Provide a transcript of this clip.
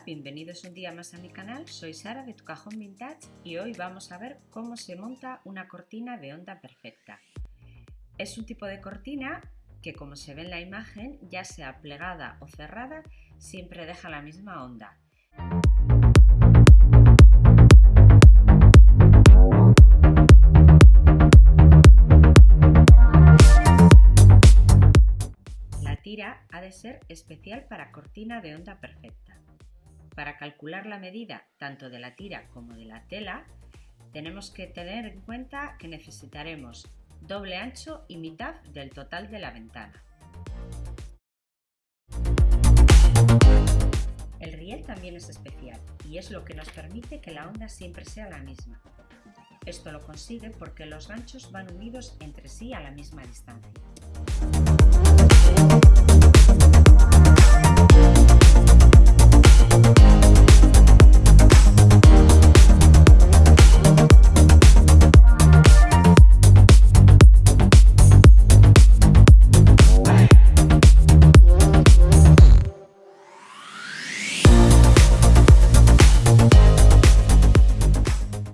Bienvenidos un día más a mi canal, soy Sara de Tu Cajón Vintage y hoy vamos a ver cómo se monta una cortina de onda perfecta. Es un tipo de cortina que como se ve en la imagen, ya sea plegada o cerrada, siempre deja la misma onda. La tira ha de ser especial para cortina de onda perfecta. Para calcular la medida tanto de la tira como de la tela, tenemos que tener en cuenta que necesitaremos doble ancho y mitad del total de la ventana. El riel también es especial y es lo que nos permite que la onda siempre sea la misma. Esto lo consigue porque los ganchos van unidos entre sí a la misma distancia.